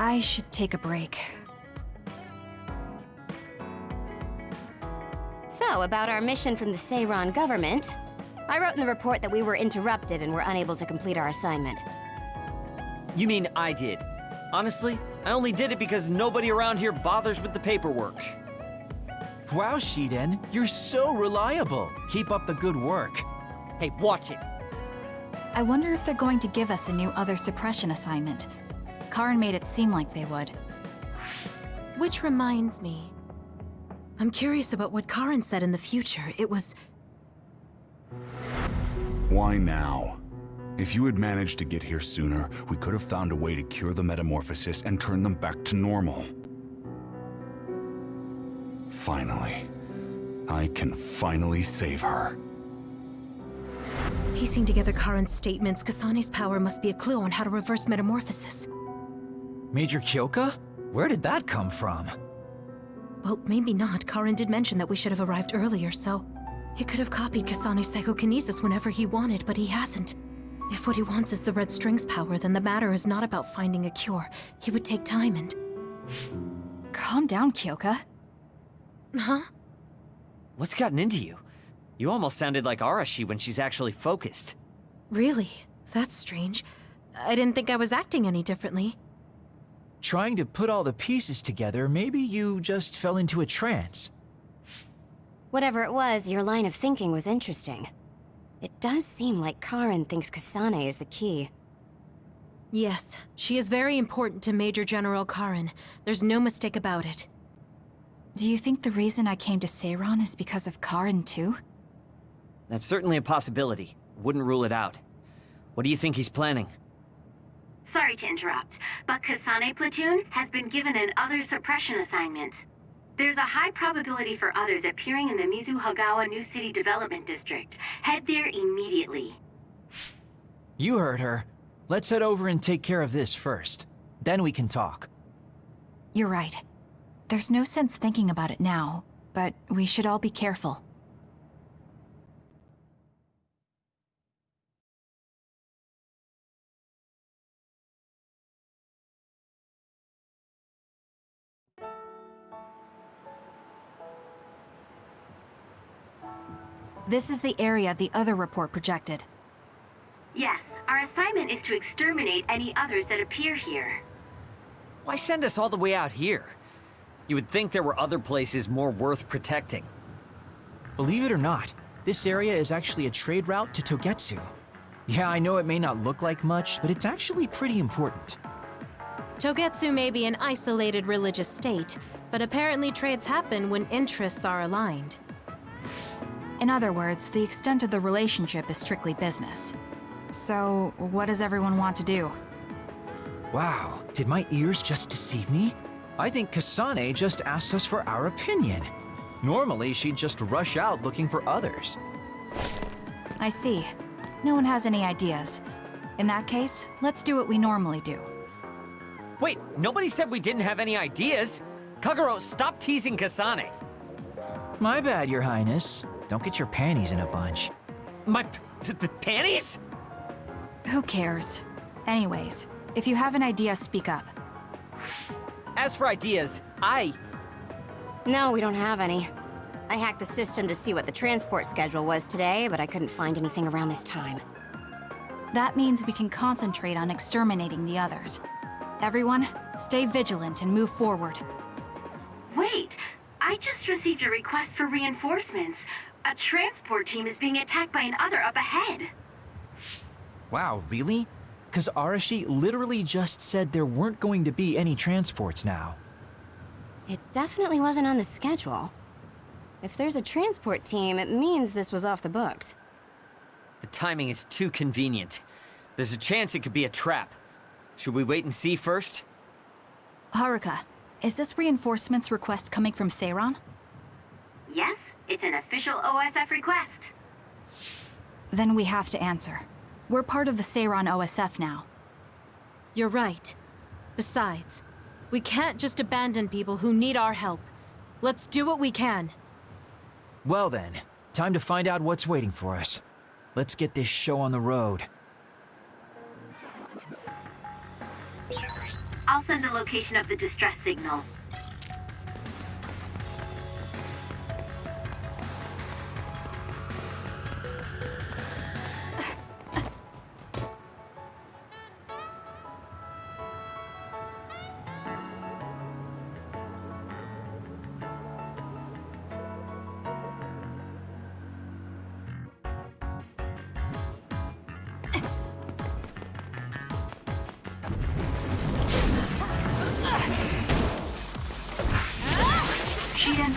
I should take a break. So, about our mission from the Seiran government, I wrote in the report that we were interrupted and were unable to complete our assignment. You mean I did? Honestly, I only did it because nobody around here bothers with the paperwork. Wow, Shiden, you're so reliable. Keep up the good work. Hey, watch it. I wonder if they're going to give us a new other suppression assignment. Karin made it seem like they would. Which reminds me. I'm curious about what Karin said in the future. It was... Why now? If you had managed to get here sooner, we could have found a way to cure the metamorphosis and turn them back to normal. Finally. I can finally save her. Piecing together Karin's statements, Kasane's power must be a clue on how to reverse metamorphosis. Major Kyoka? Where did that come from? Well, maybe not. Karin did mention that we should have arrived earlier, so... He could have copied Kasane's psychokinesis whenever he wanted, but he hasn't. If what he wants is the Red String's power, then the matter is not about finding a cure. He would take time and... Calm down, Kyoka. Huh? What's gotten into you? You almost sounded like Arashi when she's actually focused. Really? That's strange. I didn't think I was acting any differently. Trying to put all the pieces together, maybe you just fell into a trance. Whatever it was, your line of thinking was interesting. It does seem like Karin thinks Kasane is the key. Yes, she is very important to Major General Karin. There's no mistake about it. Do you think the reason I came to Seiran is because of Karin too? That's certainly a possibility. Wouldn't rule it out. What do you think he's planning? Sorry to interrupt, but Kasane Platoon has been given an other suppression assignment. There's a high probability for others appearing in the Mizuhagawa New City Development District. Head there immediately. You heard her. Let's head over and take care of this first. Then we can talk. You're right. There's no sense thinking about it now, but we should all be careful. This is the area the other report projected. Yes, our assignment is to exterminate any others that appear here. Why send us all the way out here? You would think there were other places more worth protecting. Believe it or not, this area is actually a trade route to Togetsu. Yeah, I know it may not look like much, but it's actually pretty important. Togetsu may be an isolated religious state, but apparently trades happen when interests are aligned. In other words, the extent of the relationship is strictly business. So, what does everyone want to do? Wow, did my ears just deceive me? I think Kasane just asked us for our opinion. Normally, she'd just rush out looking for others. I see. No one has any ideas. In that case, let's do what we normally do. Wait, nobody said we didn't have any ideas. Kagero, stop teasing Kasane. My bad, your highness. Don't get your panties in a bunch. My panties? Who cares? Anyways, if you have an idea, speak up. As for ideas, I... No, we don't have any. I hacked the system to see what the transport schedule was today, but I couldn't find anything around this time. That means we can concentrate on exterminating the others. Everyone, stay vigilant and move forward. Wait! I just received a request for reinforcements. A transport team is being attacked by another up ahead. Wow, really? Because Arashi literally just said there weren't going to be any transports now. It definitely wasn't on the schedule. If there's a transport team, it means this was off the books. The timing is too convenient. There's a chance it could be a trap. Should we wait and see first? Haruka, is this reinforcements request coming from Seiran? Yes, it's an official OSF request. Then we have to answer. We're part of the Seiran OSF now. You're right. Besides, we can't just abandon people who need our help. Let's do what we can. Well then, time to find out what's waiting for us. Let's get this show on the road. I'll send the location of the distress signal.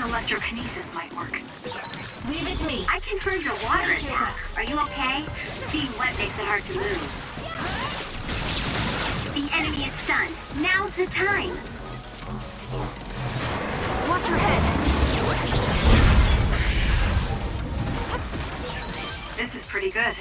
electrokinesis might work. Leave it to me. I confirmed your water attack. Are you okay? Being wet makes it hard to move. The enemy is stunned. Now's the time. Watch your head. This is pretty good.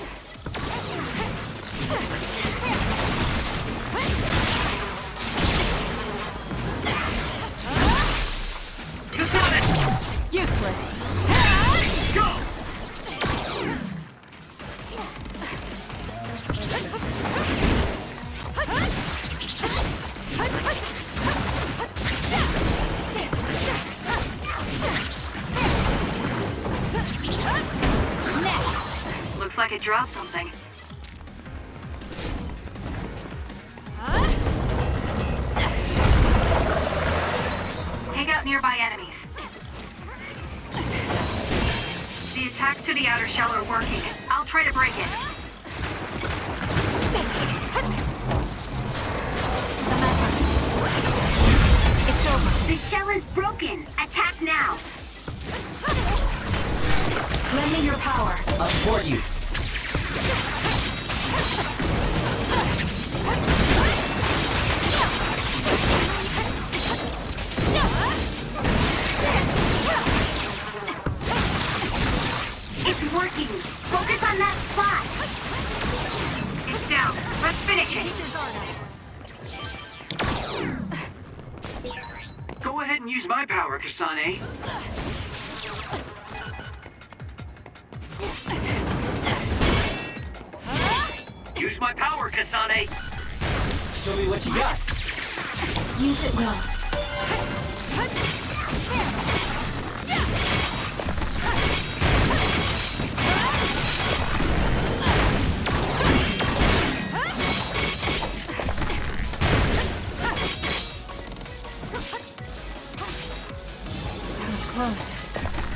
Thanks.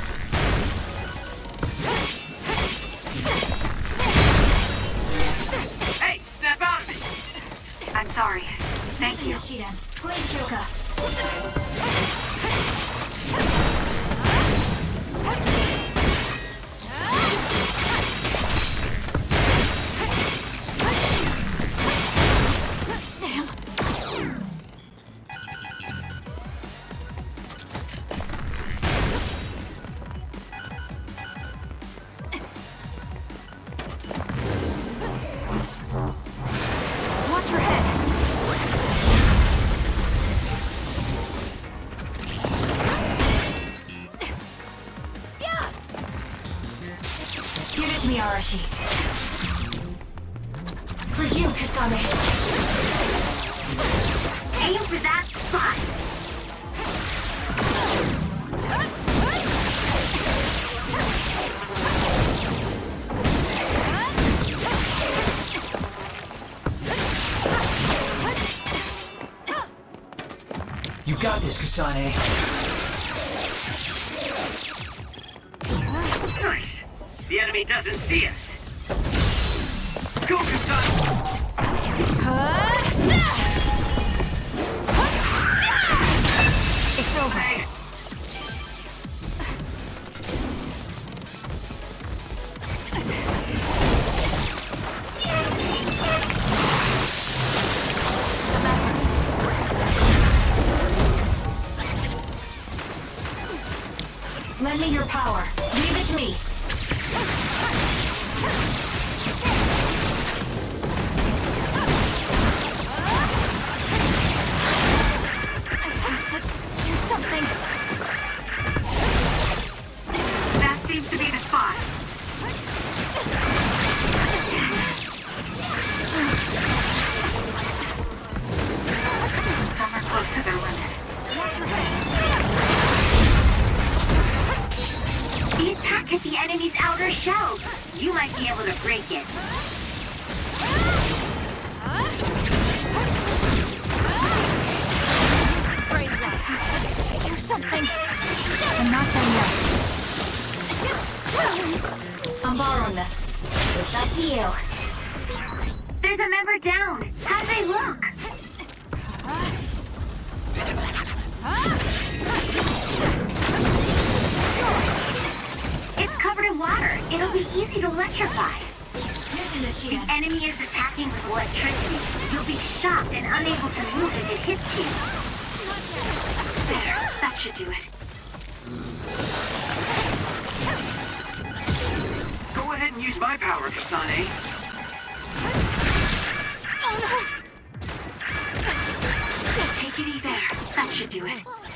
For you, Kasane. Aim for that spot! You got this, Kasane. Easy to electrify. The The enemy is attacking with electricity. You'll be shocked and unable to move if it hits you. There, that should do it. Go ahead and use my power, Kasane. Oh, no. Take it easy. There, that should do it.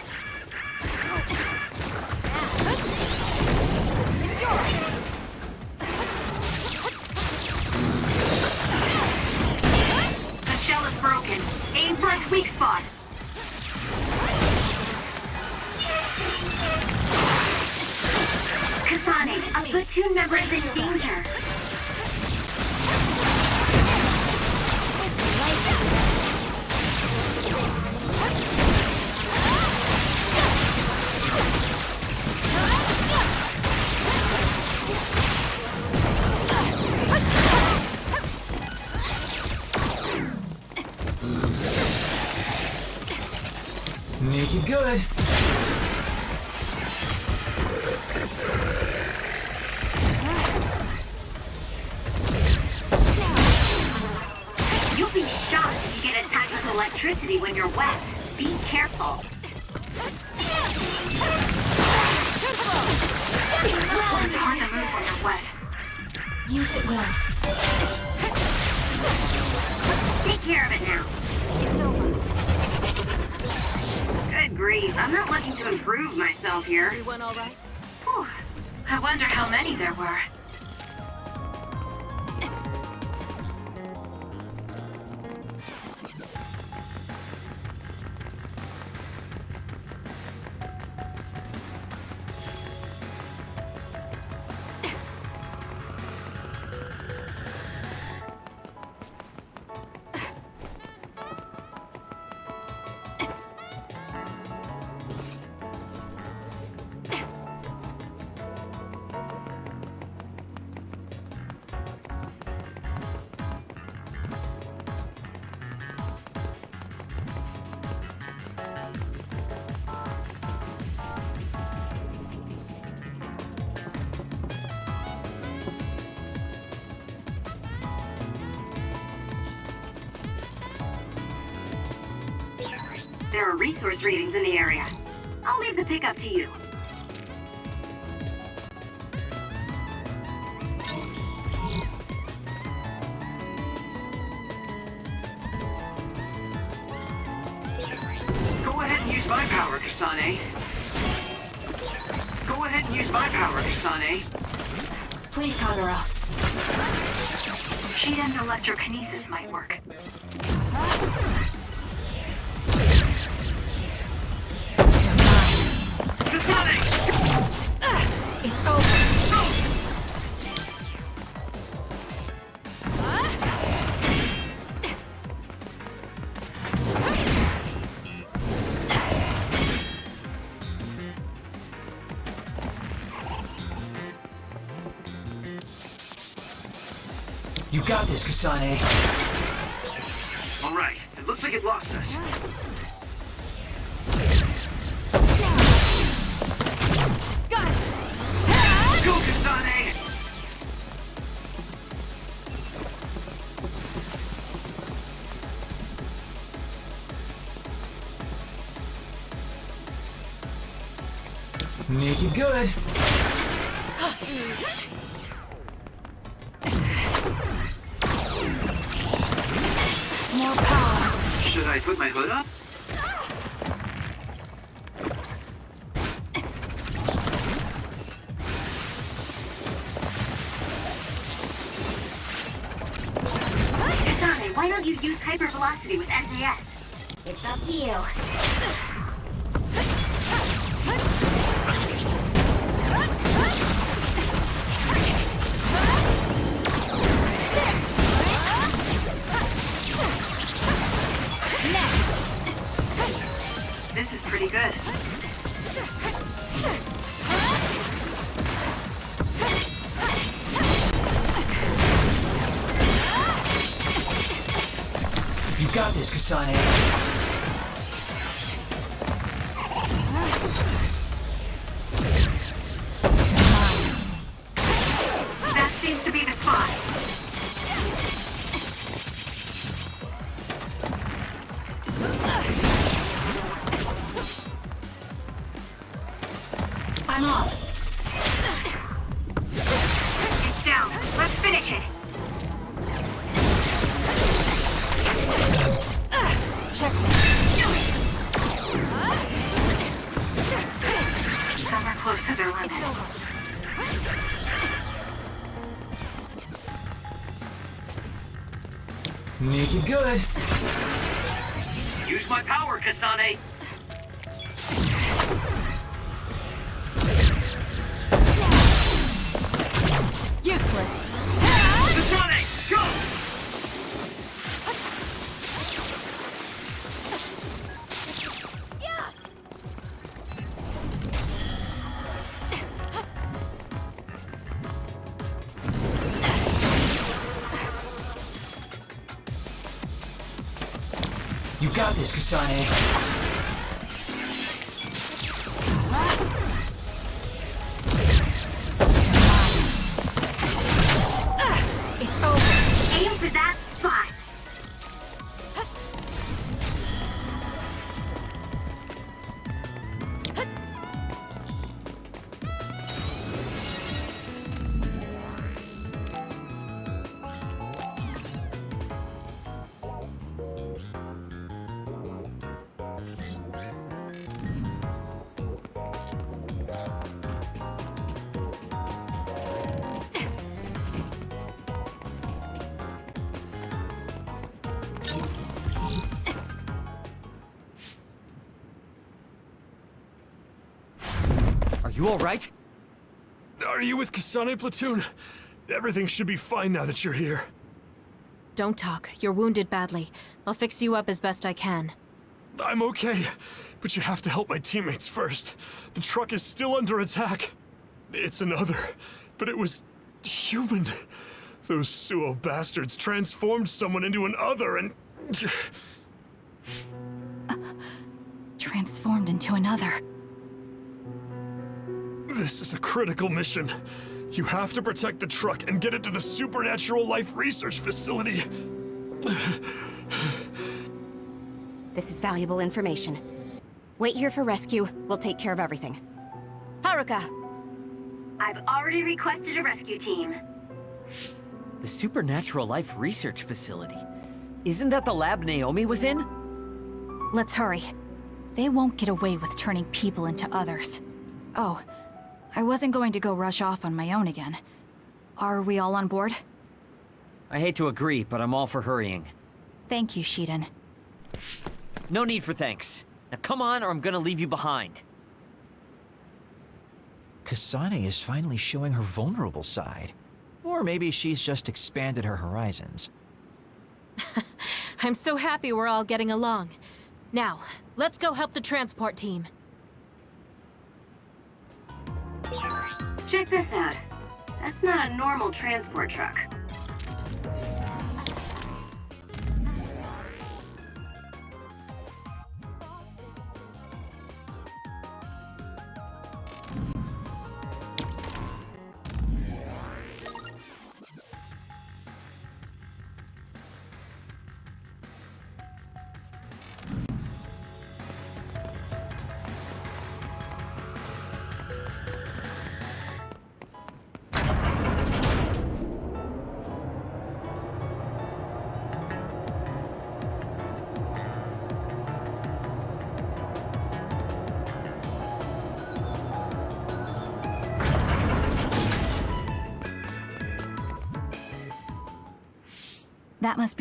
There are resource readings in the area. I'll leave the pickup to you. Go ahead and use my power, Kasane. Go ahead and use my power, Kasane. Please, Kagero. Shiden's electrokinesis might work. Got this, Kasane. All right, it looks like it lost us. I'm off. You got this, Kasane. Are you alright? Are you with Kasane Platoon? Everything should be fine now that you're here. Don't talk. You're wounded badly. I'll fix you up as best I can. I'm okay, but you have to help my teammates first. The truck is still under attack. It's another, but it was human. Those Suoh bastards transformed someone into an other and... Transformed into another. This is a critical mission. You have to protect the truck and get it to the Supernatural Life Research Facility. This is valuable information. Wait here for rescue. We'll take care of everything. Haruka! I've already requested a rescue team. The Supernatural Life Research Facility. Isn't that the lab Naomi was in? Let's hurry. They won't get away with turning people into others. Oh, I wasn't going to go rush off on my own again. Are we all on board? I hate to agree, but I'm all for hurrying. Thank you, Shiden. No need for thanks. Now come on, or I'm gonna leave you behind. Kasane is finally showing her vulnerable side. Or maybe she's just expanded her horizons. I'm so happy we're all getting along. Now, let's go help the transport team. Check this out. That's not a normal transport truck.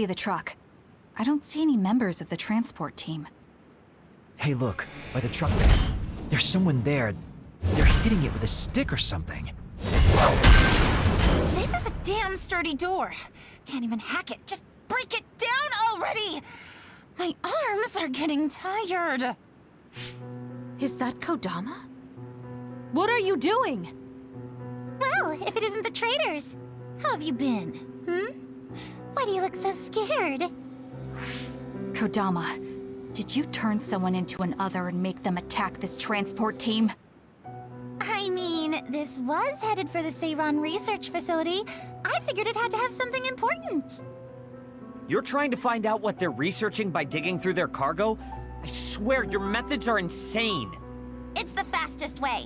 Be the truck. I don't see any members of the transport team. Hey, look, by the truck. There's someone there. They're hitting it with a stick or something. This is a damn sturdy door. Can't even hack it. Just break it down already! My arms are getting tired. Is that Kodama? What are you doing? Well, if it isn't the traitors. How have you been? Hmm? Why do you look so scared? Kodama, did you turn someone into an other and make them attack this transport team? I mean, this was headed for the Seiran Research Facility. I figured it had to have something important. You're trying to find out what they're researching by digging through their cargo? I swear, your methods are insane. It's the fastest way.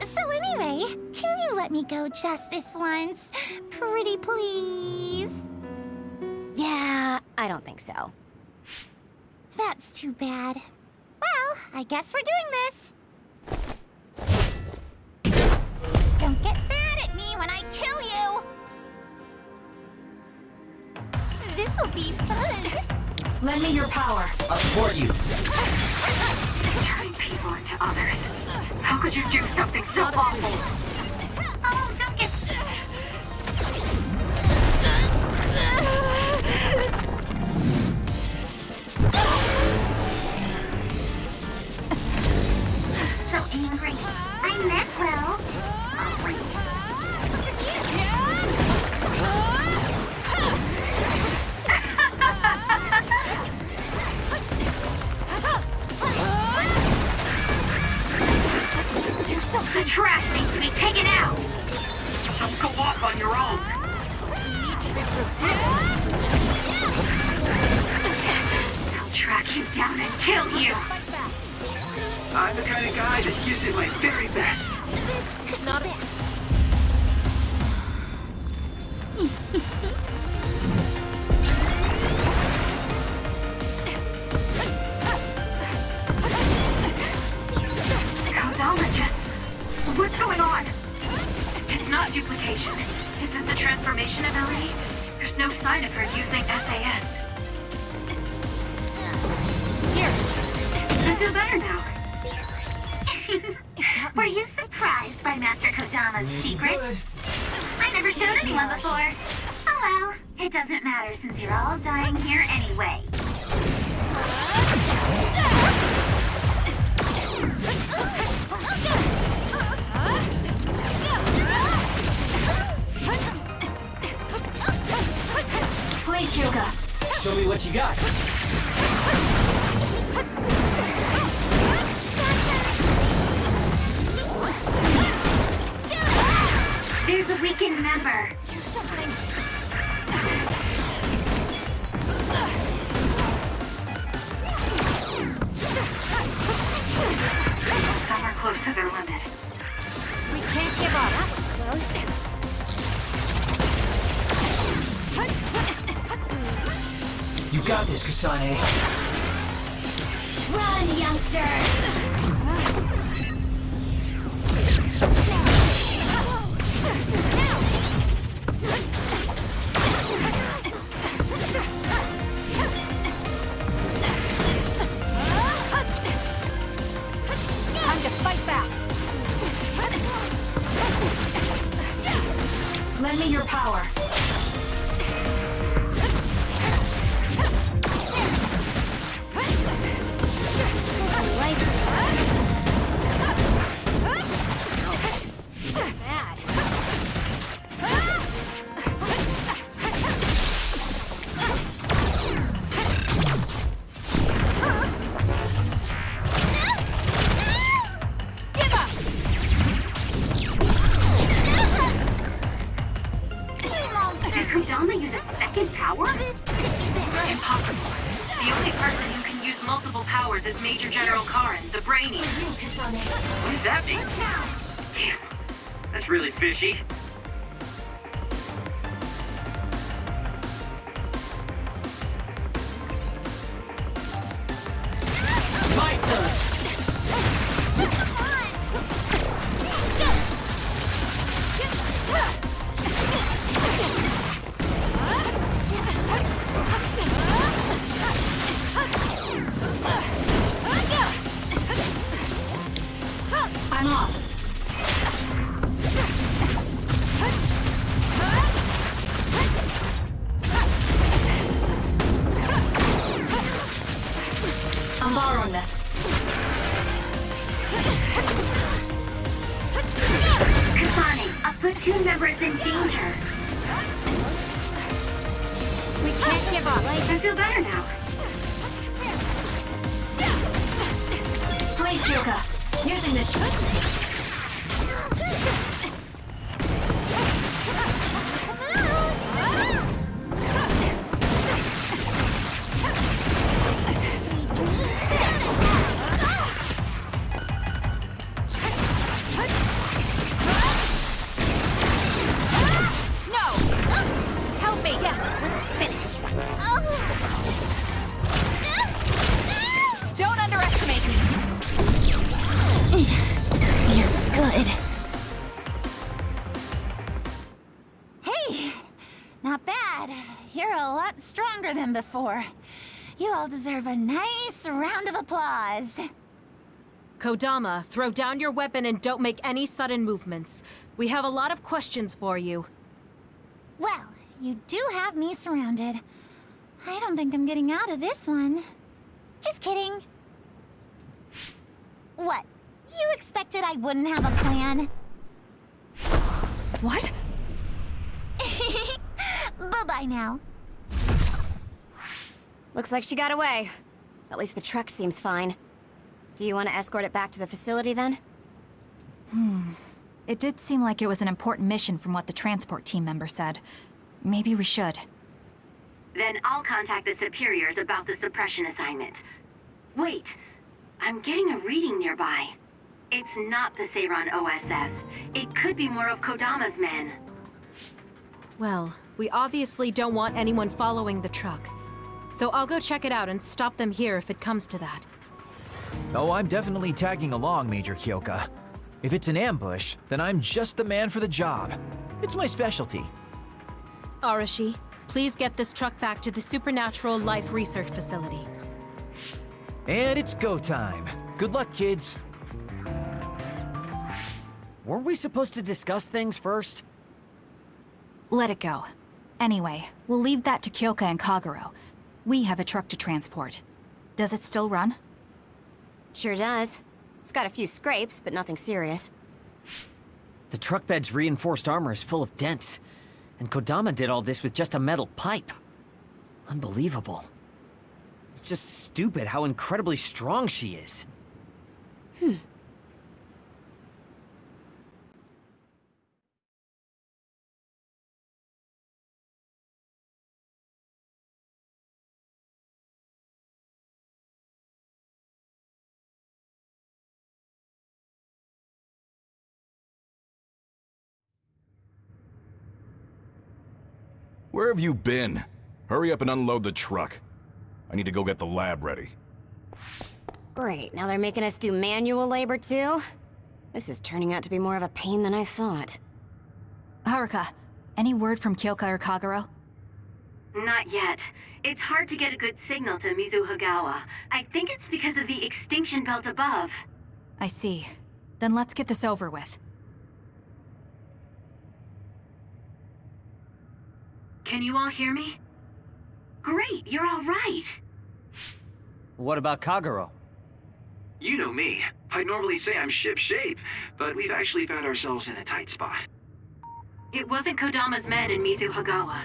So anyway, can you let me go just this once? Pretty please? Yeah, I don't think so. That's too bad. Well, I guess we're doing this. Don't get mad at me when I kill you! This'll be fun! Lend me your power. I'll support you. Turning people into others. How could you do something so awful? 12. Before. You all deserve a nice round of applause. Kodama, throw down your weapon and don't make any sudden movements. We have a lot of questions for you. Well, you do have me surrounded. I don't think I'm getting out of this one. Just kidding. What? You expected I wouldn't have a plan? What? Bye-bye now. Looks like she got away. At least the truck seems fine. Do you want to escort it back to the facility then? Hmm. It did seem like it was an important mission from what the transport team member said. Maybe we should. Then I'll contact the superiors about the suppression assignment. Wait, I'm getting a reading nearby. It's not the Seiran OSF. It could be more of Kodama's men. Well, we obviously don't want anyone following the truck. So I'll go check it out and stop them here if it comes to that. Oh, I'm definitely tagging along, Major Kyoka. If it's an ambush, then I'm just the man for the job. It's my specialty. Arashi, please get this truck back to the Supernatural Life Research Facility. And it's go time. Good luck, kids. Weren't we supposed to discuss things first? Let it go. Anyway, we'll leave that to Kyoka and Kagero. We have a truck to transport. Does it still run? Sure does. It's got a few scrapes, but nothing serious. The truck bed's reinforced armor is full of dents. And Kodama did all this with just a metal pipe. Unbelievable. It's just stupid how incredibly strong she is. Hmm. Where have you been? Hurry up and unload the truck. I need to go get the lab ready. Great, now they're making us do manual labor too? This is turning out to be more of a pain than I thought. Haruka, any word from Kyoka or Kagero? Not yet. It's hard to get a good signal to Mizuhagawa. I think it's because of the extinction belt above. I see. Then let's get this over with. Can you all hear me? Great, you're all right. What about Kagero? You know me. I normally say I'm ship-shape, but we've actually found ourselves in a tight spot. It wasn't Kodama's men in Mizuhagawa.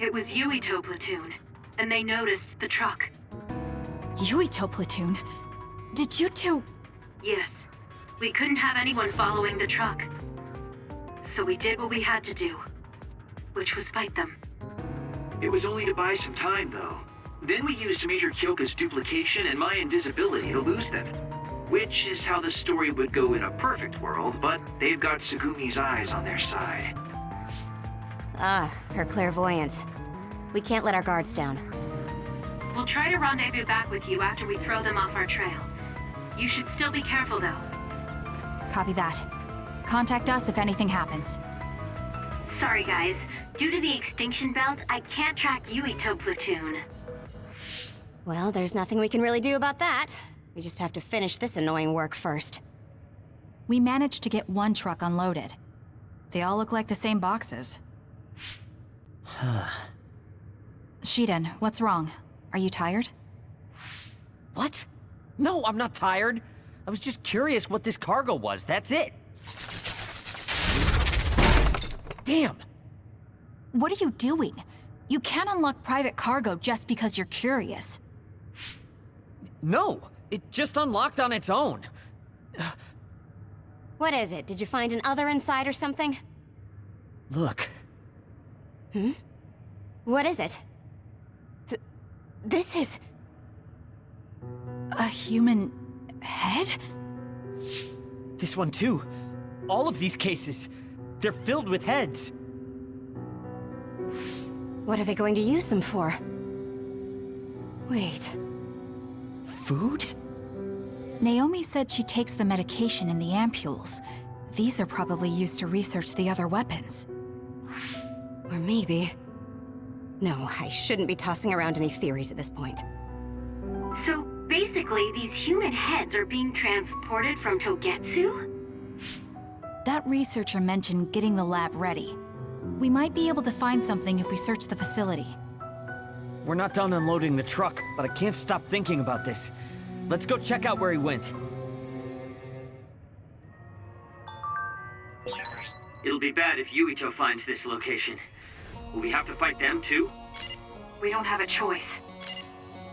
It was Yuito platoon, and they noticed the truck. Yuito platoon? Did you two... Yes, we couldn't have anyone following the truck. So we did what we had to do, which was fight them. It was only to buy some time, though. Then we used Major Kyoka's duplication and my invisibility to lose them. Which is how the story would go in a perfect world, but they've got Tsugumi's eyes on their side. Ah, her clairvoyance. We can't let our guards down. We'll try to rendezvous back with you after we throw them off our trail. You should still be careful, though. Copy that. Contact us if anything happens. Sorry, guys. Due to the extinction belt, I can't track Yuito platoon. Well, there's nothing we can really do about that. We just have to finish this annoying work first. We managed to get one truck unloaded. They all look like the same boxes. Shiden, what's wrong? Are you tired? What? No, I'm not tired. I was just curious what this cargo was, that's it. Damn! What are you doing? You can't unlock private cargo just because you're curious. No! It just unlocked on its own. What is it? Did you find an other inside or something? Look. Hmm? What is it? Th this is... A human head? This one too. All of these cases. They're filled with heads. What are they going to use them for? Wait. Food? Naomi said she takes the medication in the ampules. These are probably used to research the other weapons. Or maybe... No, I shouldn't be tossing around any theories at this point. So basically, these human heads are being transported from Togetsu? That researcher mentioned getting the lab ready. We might be able to find something if we search the facility. We're not done unloading the truck, but I can't stop thinking about this. Let's go check out where he went. It'll be bad if Yuito finds this location. Will we have to fight them too? We don't have a choice.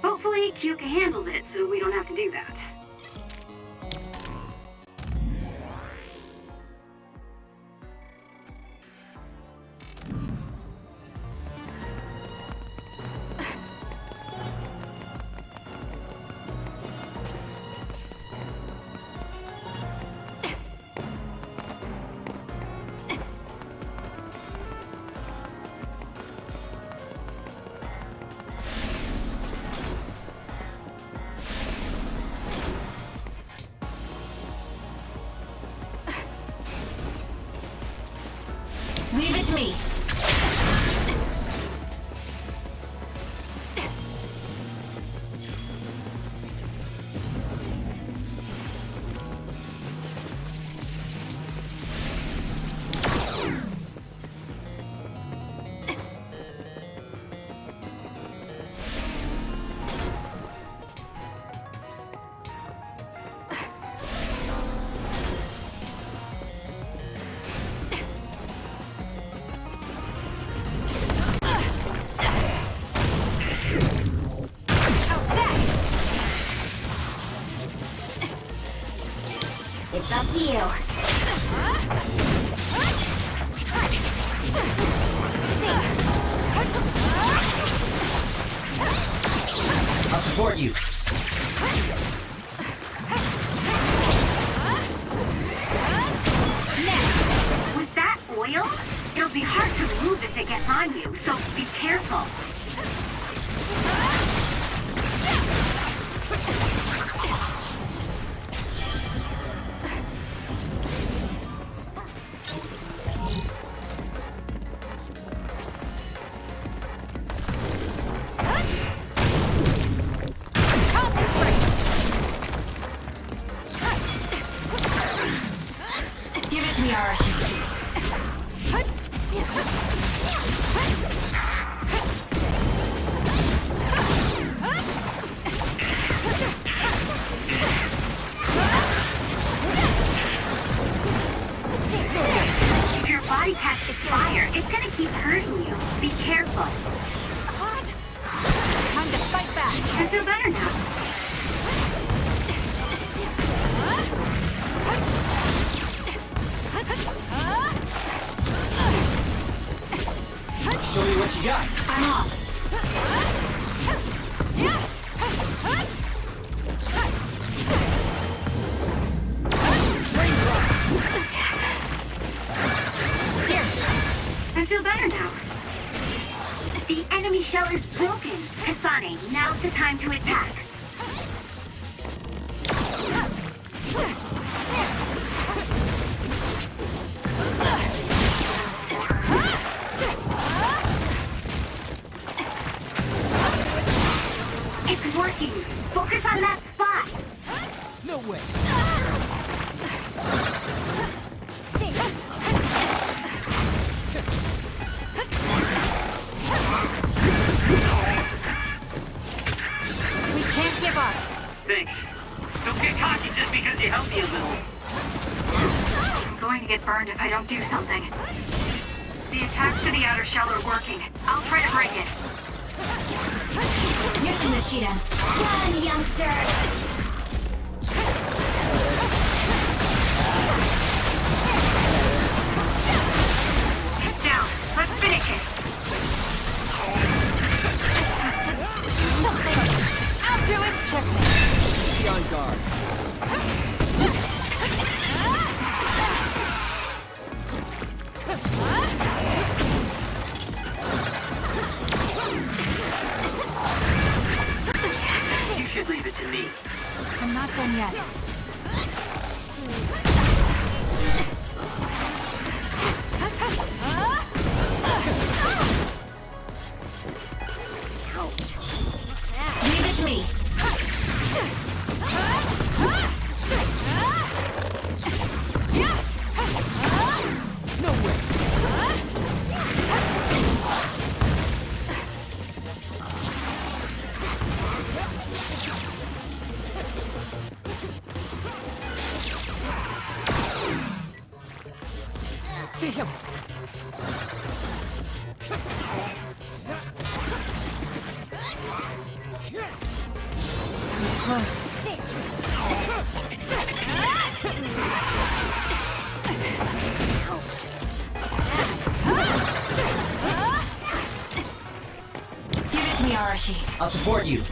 Hopefully, Kyoka handles it so we don't have to do that. You got. I'm off. Here. I feel better now. The enemy shell is broken. Kasane, now's the time to attack. Arashi. I'll support you.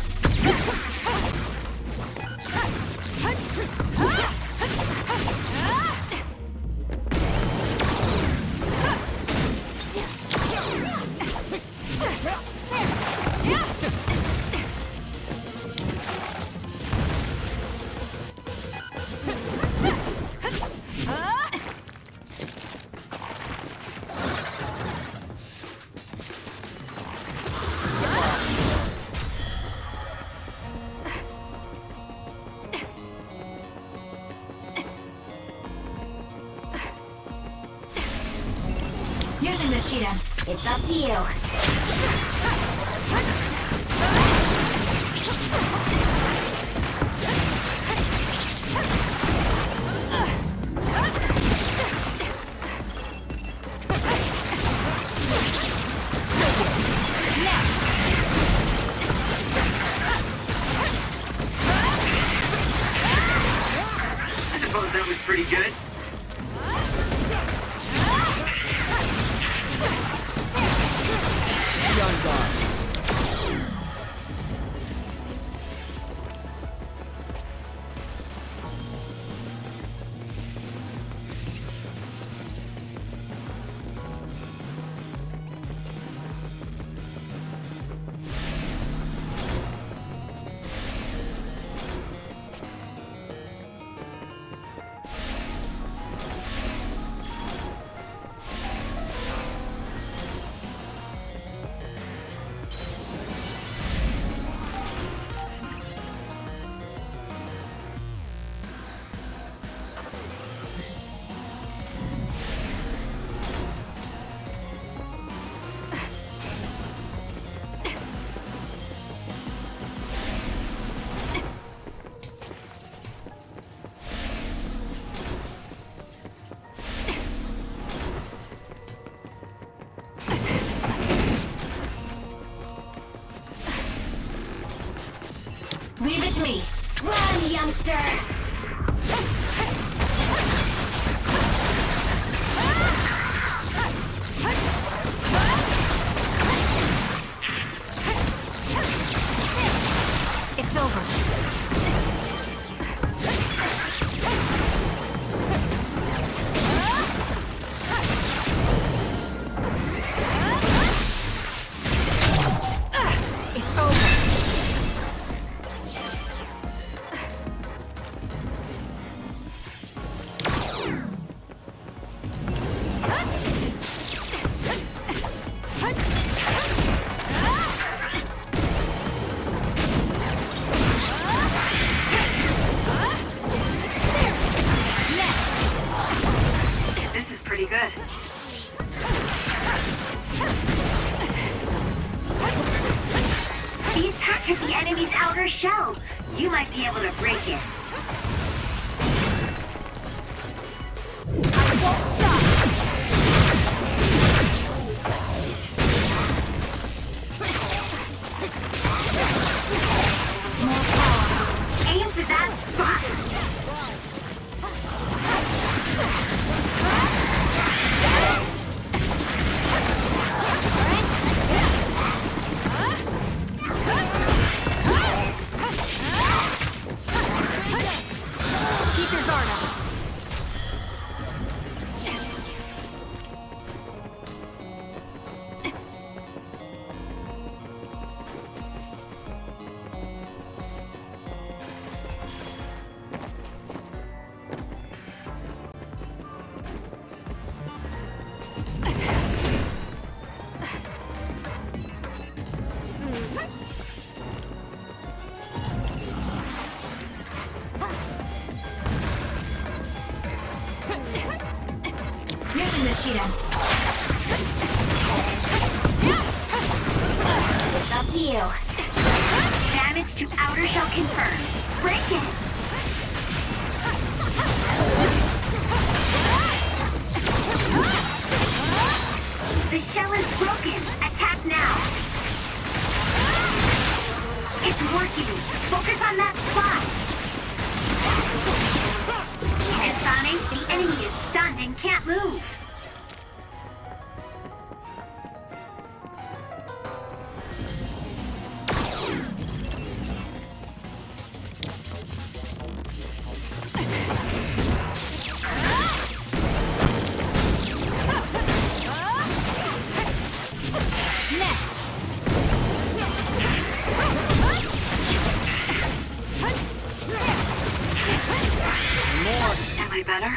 Better?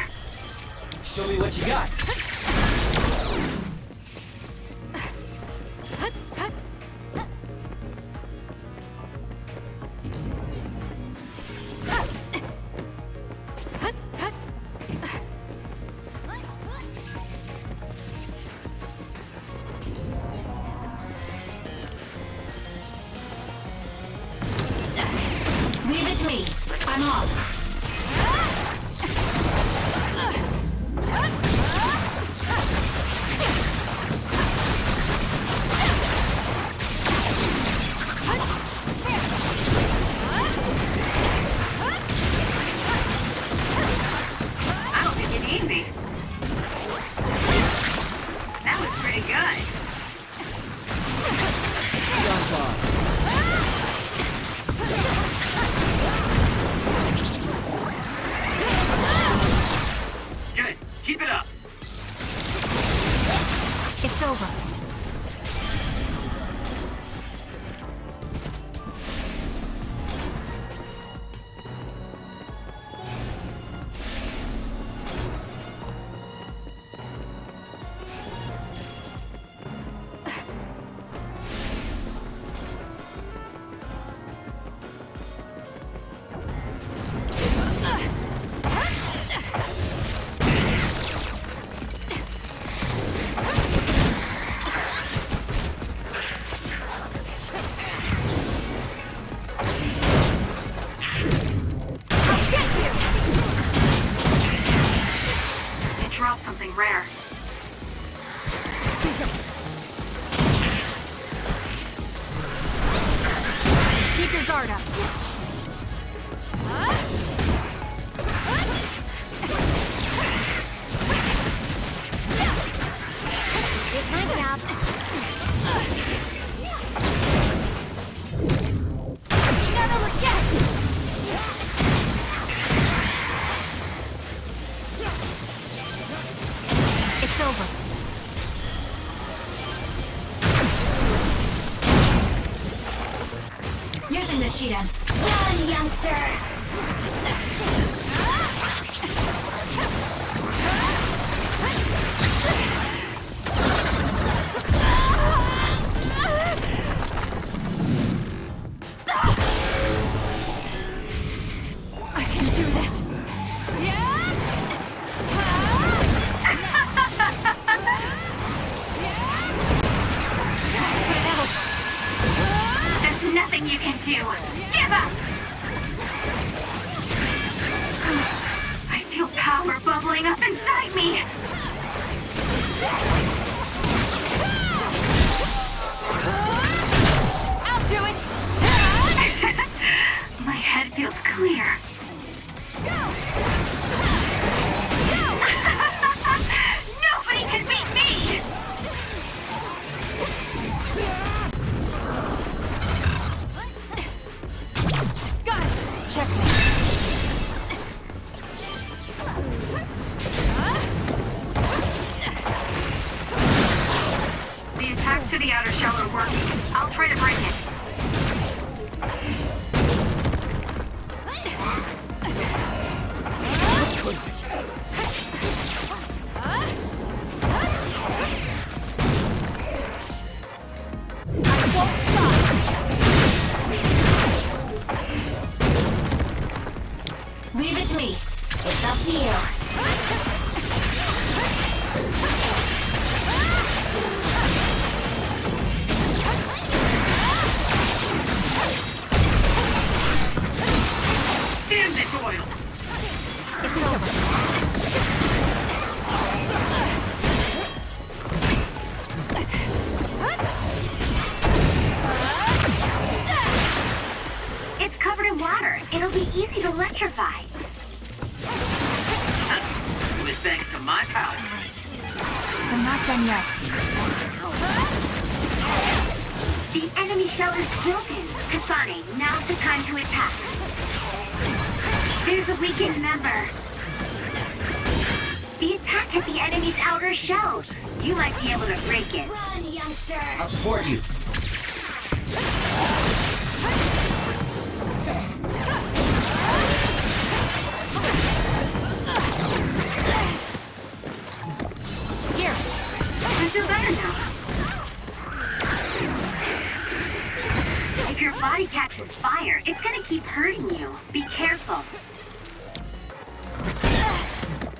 Show me what you got.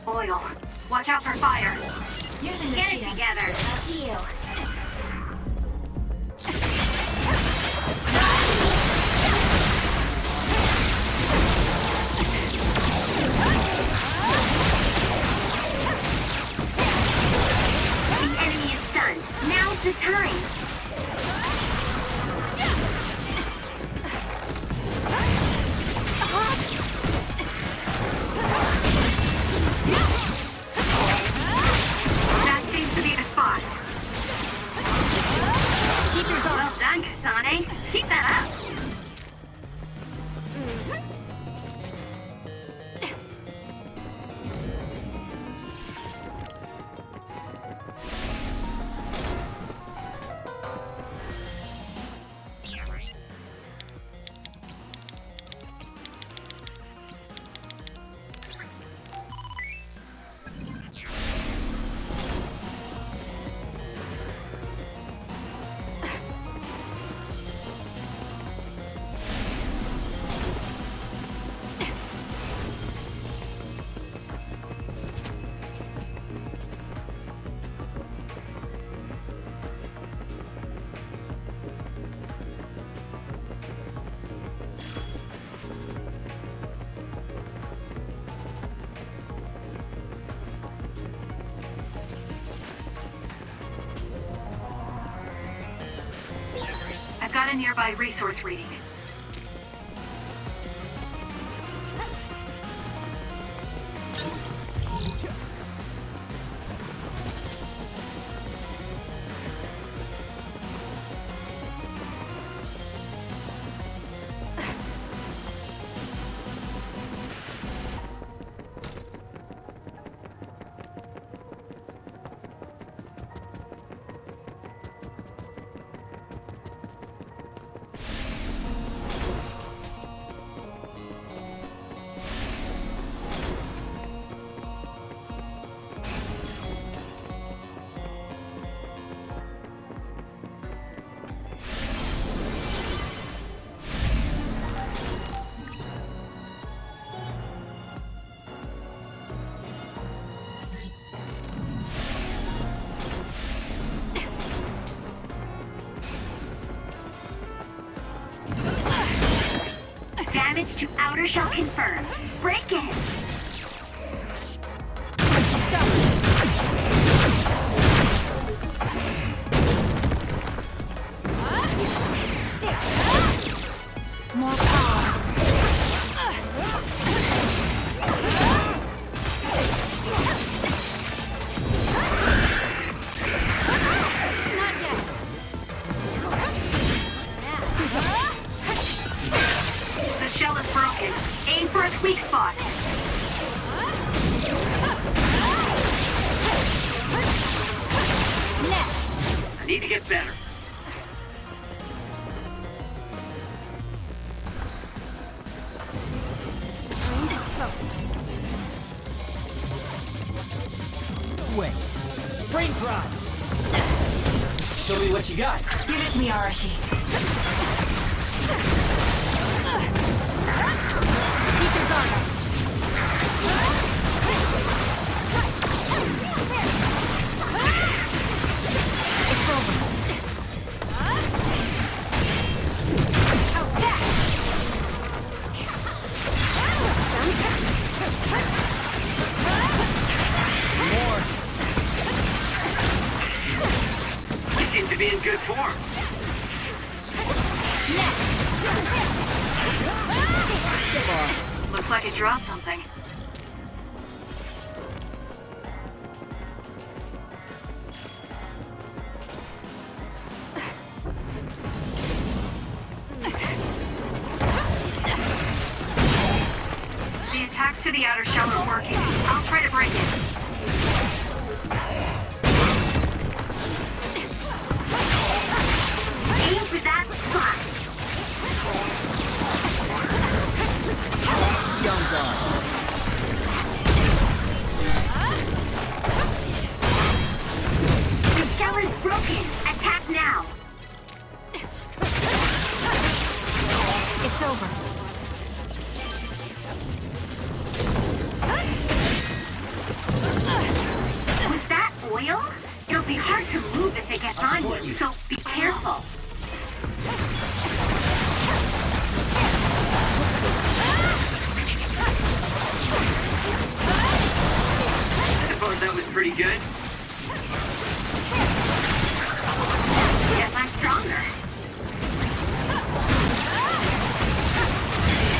Oil. Watch out for fire. Using the Get it together. Up to you. The enemy is stunned. Now's the time. Restore 3D. Damage to outer shell confirmed. Break it. Pretty good. Guess I'm stronger.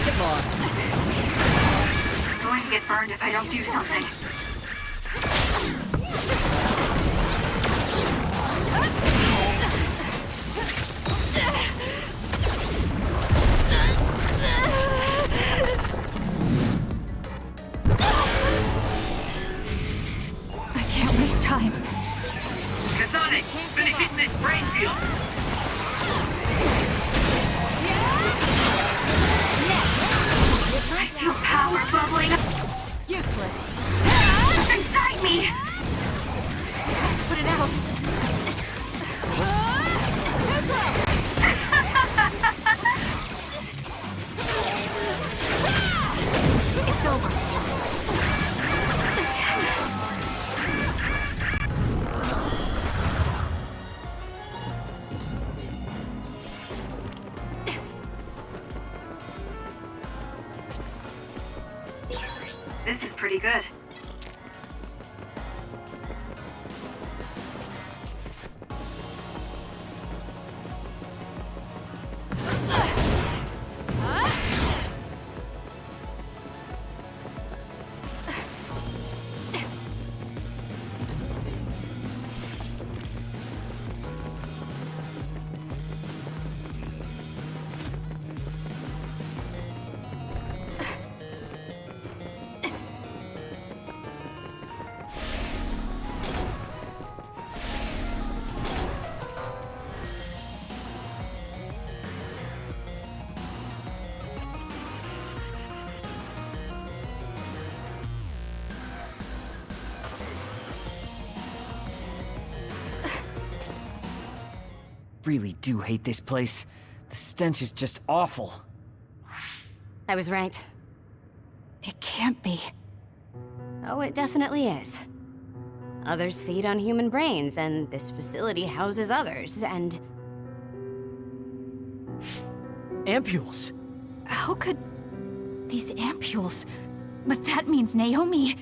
Get lost. I'm going to get burned if I don't do something. Useless. inside me. Really do hate this place. The stench is just awful. I was right. It can't be. Oh, it definitely is. Others feed on human brains, and this facility houses others, and... Ampules. How could... These ampules... But that means Naomi...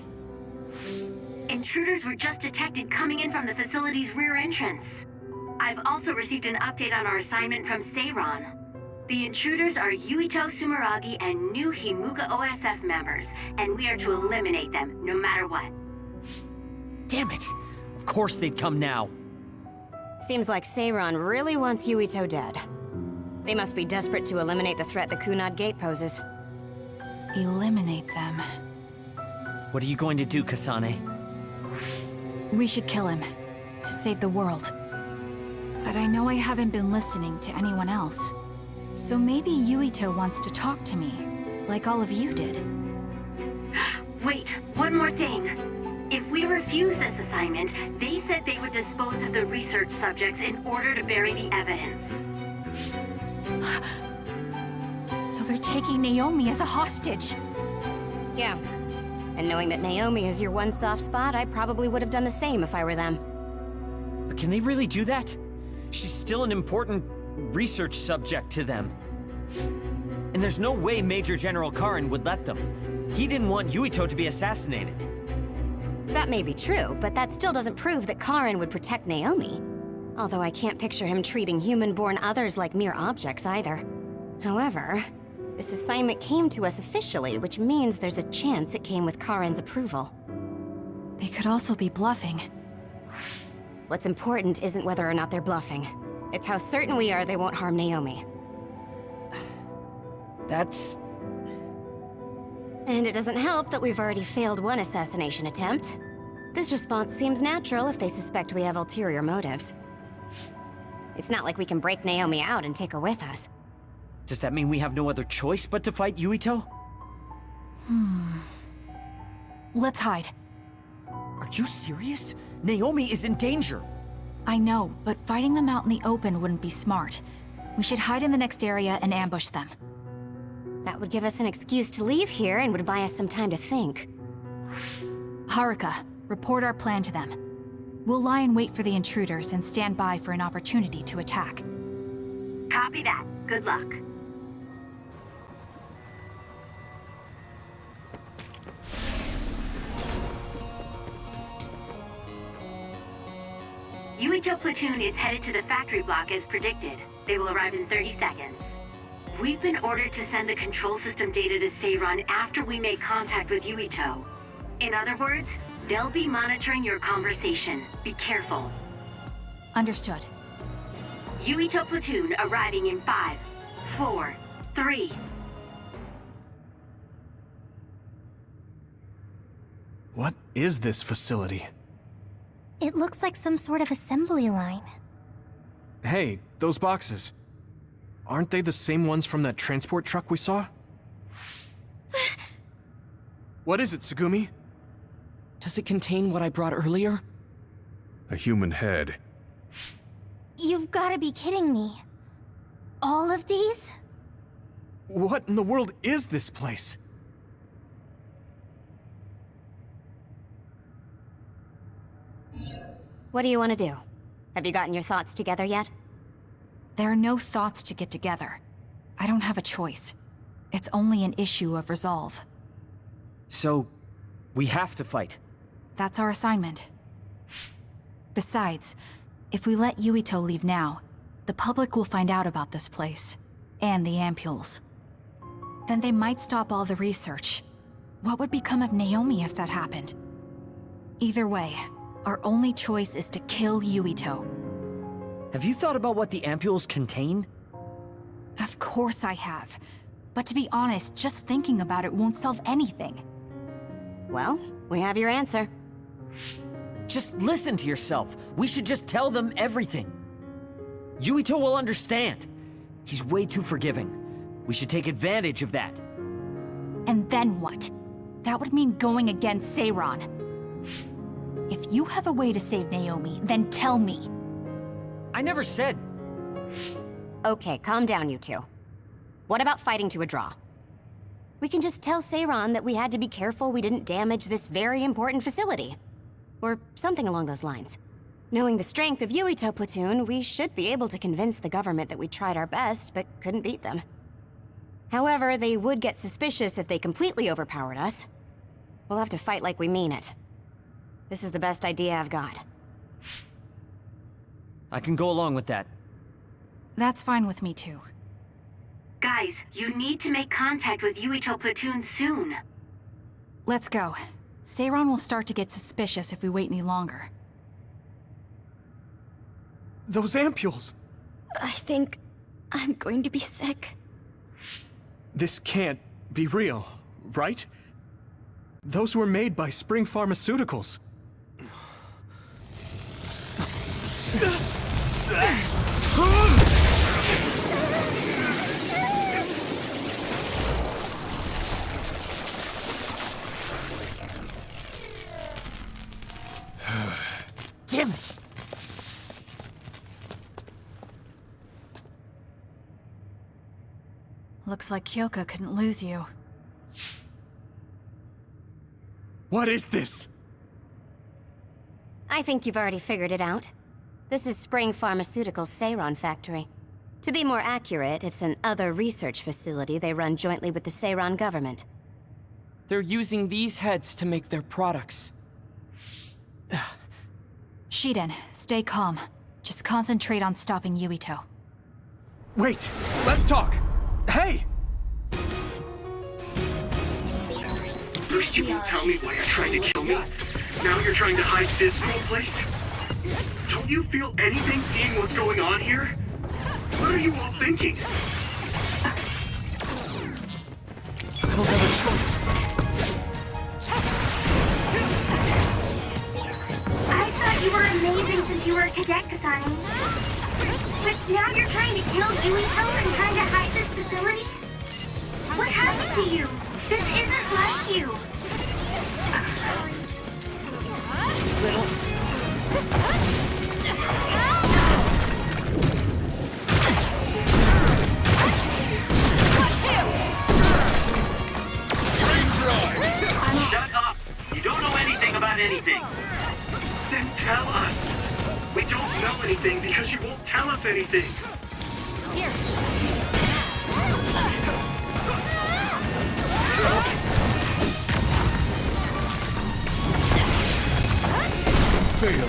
Intruders were just detected coming in from the facility's rear entrance. I've also received an update on our assignment from Seiran. The intruders are Yuito Sumeragi and new Himuka OSF members, and we are to eliminate them, no matter what. Damn it. Of course they'd come now. Seems like Seiran really wants Yuito dead. They must be desperate to eliminate the threat the Kunad Gate poses. Eliminate them. What are you going to do, Kasane? We should kill him. To save the world. But I know I haven't been listening to anyone else. So maybe Yuito wants to talk to me. Like all of you did. Wait, one more thing. If we refuse this assignment, they said they would dispose of the research subjects in order to bury the evidence. So they're taking Naomi as a hostage. Yeah. And knowing that Naomi is your one soft spot, I probably would have done the same if I were them. But can they really do that? She's still an important research subject to them. And there's no way Major General Karin would let them. He didn't want Yuito to be assassinated. That may be true, but that still doesn't prove that Karin would protect Naomi. Although I can't picture him treating human-born others like mere objects either. However, This assignment came to us officially, which means there's a chance it came with Karin's approval. They could also be bluffing. What's important isn't whether or not they're bluffing. It's how certain we are they won't harm Naomi. That's... And it doesn't help that we've already failed one assassination attempt. This response seems natural if they suspect we have ulterior motives. It's not like we can break Naomi out and take her with us. Does that mean we have no other choice but to fight Yuito? Hmm... Let's hide. Are you serious? Naomi is in danger. I know, but fighting them out in the open wouldn't be smart. We should hide in the next area and ambush them. That would give us an excuse to leave here and would buy us some time to think. Haruka, report our plan to them. We'll lie in wait for the intruders and stand by for an opportunity to attack. Copy that. Good luck. Yuito platoon is headed to the factory block as predicted. They will arrive in 30 seconds. We've been ordered to send the control system data to Seiran after we make contact with Yuito. In other words, they'll be monitoring your conversation. Be careful. Understood. Yuito platoon arriving in five, four, three. What is this facility? It looks like some sort of assembly line. Hey, those boxes. Aren't they the same ones from that transport truck we saw? what is it, Tsugumi? Does it contain what I brought earlier? A human head. You've gotta be kidding me. All of these? What in the world is this place? What do you want to do? Have you gotten your thoughts together yet? There are no thoughts to get together. I don't have a choice. It's only an issue of resolve. So, we have to fight. That's our assignment. Besides, if we let Yuito leave now, the public will find out about this place. And the ampules. Then they might stop all the research. What would become of Naomi if that happened? Either way, our only choice is to kill Yuito. Have you thought about what the ampules contain? Of course I have. But to be honest, just thinking about it won't solve anything. Well, we have your answer. Just listen to yourself. We should just tell them everything. Yuito will understand. He's way too forgiving. We should take advantage of that. And then what? That would mean going against Seiran. If you have a way to save Naomi, then tell me. I never said... Okay, calm down, you two. What about fighting to a draw? We can just tell Seiran that we had to be careful we didn't damage this very important facility. Or something along those lines. Knowing the strength of Yuito Platoon, we should be able to convince the government that we tried our best, but couldn't beat them. However, they would get suspicious if they completely overpowered us. We'll have to fight like we mean it. This is the best idea I've got. I can go along with that. That's fine with me too. Guys, you need to make contact with Yuito Platoon soon. Let's go. Seiran will start to get suspicious if we wait any longer. Those ampules! I think I'm going to be sick. This can't be real, right? Those were made by Spring Pharmaceuticals. Damn it! Looks like Kyoka couldn't lose you. What is this? I think you've already figured it out. This is Spring Pharmaceuticals' Seiran factory. To be more accurate, it's an other research facility they run jointly with the Seiran government. They're using these heads to make their products. Shiden, stay calm. Just concentrate on stopping Yuito. Wait! Let's talk! Hey! First you won't tell me why you're trying to kill me. Now you're trying to hide this whole place? Don't you feel anything seeing what's going on here? What are you all thinking? I don't have a choice. Amazing since you were a cadet, Kasane. But now you're trying to kill Yuito and trying to hide this facility? What happened to you? This isn't like you. Shut up! You don't know anything about anything! Then tell us! We don't know anything because you won't tell us anything! Fail.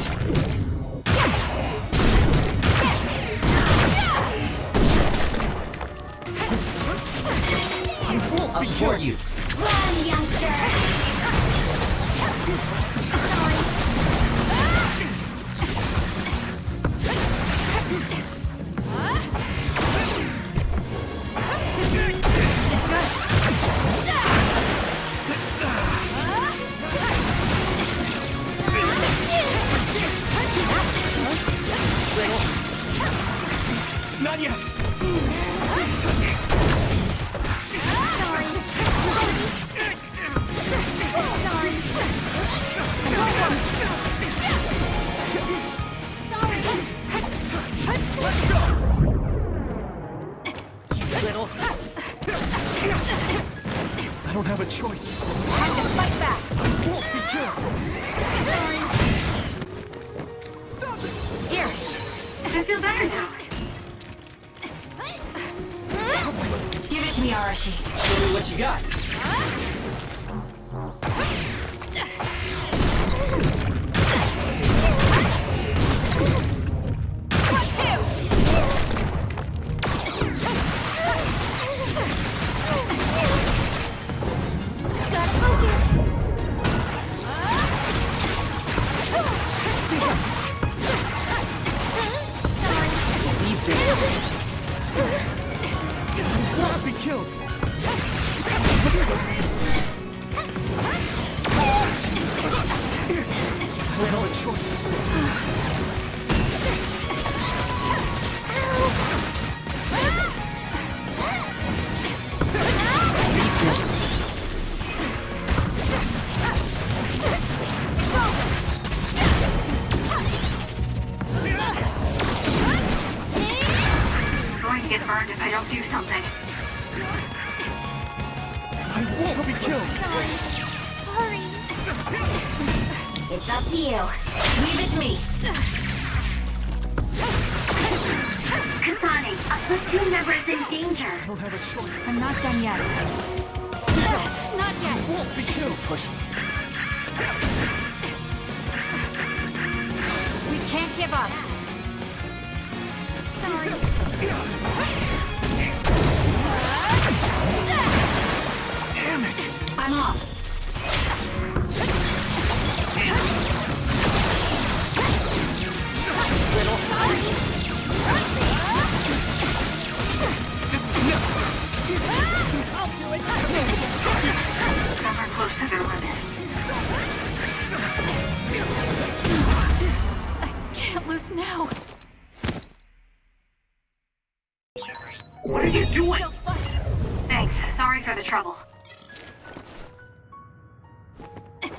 I'll support you. Run, youngster! Not yet. Little.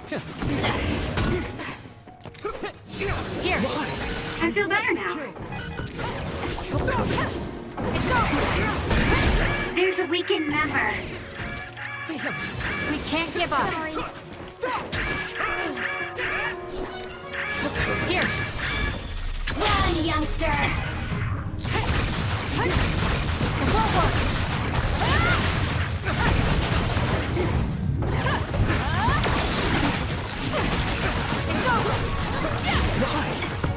Here. I feel better now. There's a weakened member. We can't give up. Here. Run, youngster! I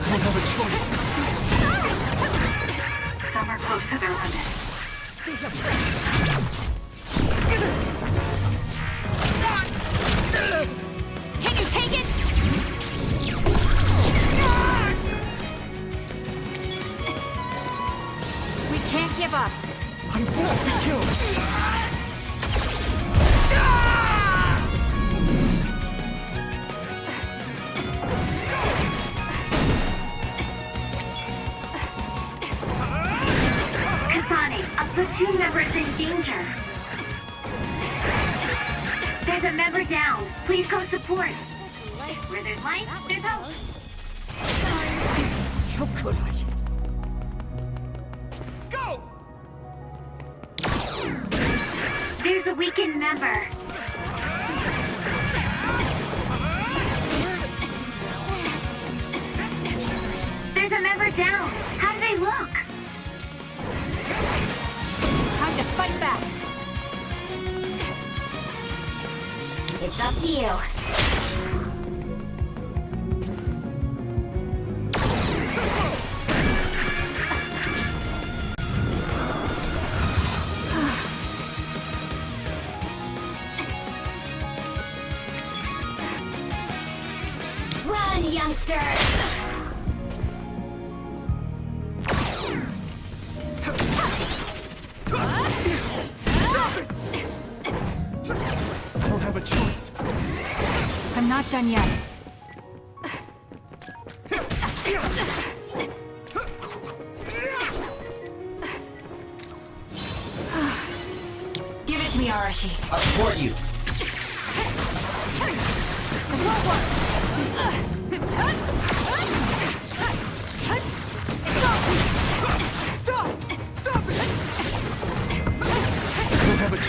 don't have a choice. Some are close to their limit. Can you take it? We can't give up. I won't be killed. Danger. There's a member down. Please go support. Where there's light, there's hope. How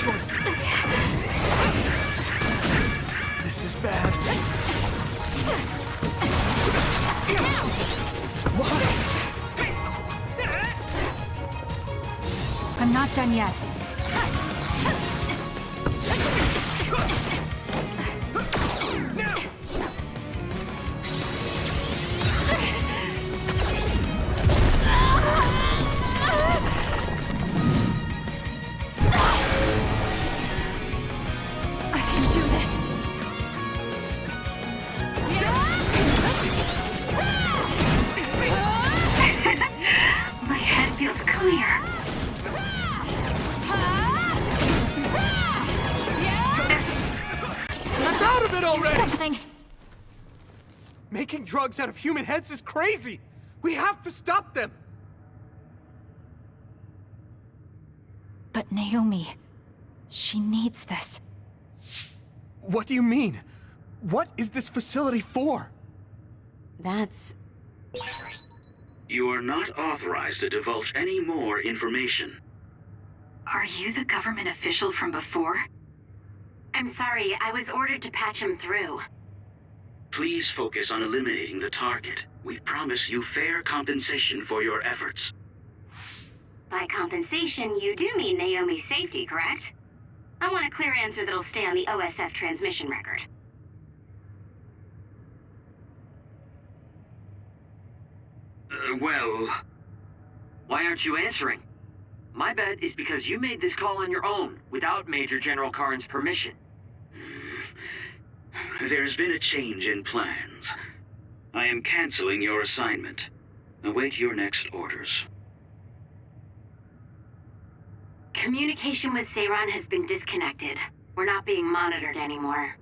choice. This is bad. I'm not done yet. Making drugs out of human heads is crazy! We have to stop them! But Naomi, she needs this. What do you mean? What is this facility for? That's... You are not authorized to divulge any more information. Are you the government official from before? I'm sorry, I was ordered to patch him through. Please focus on eliminating the target. We promise you fair compensation for your efforts. By compensation, you do mean Naomi's safety, correct? I want a clear answer that'll stay on the OSF transmission record. Uh, well, Why aren't you answering? My bet is because you made this call on your own, without Major General Karen's permission. There's been a change in plans. I am canceling your assignment. Await your next orders. Communication with Seiran has been disconnected. We're not being monitored anymore.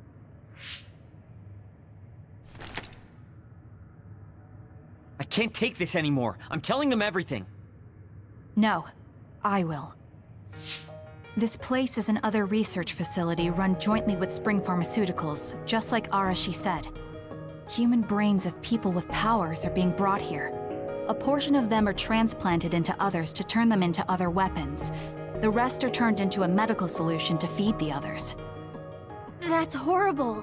I can't take this anymore. I'm telling them everything. No, I will. This place is an other research facility run jointly with Spring Pharmaceuticals, just like Arashi said. Human brains of people with powers are being brought here. A portion of them are transplanted into others to turn them into other weapons. The rest are turned into a medical solution to feed the others. That's horrible.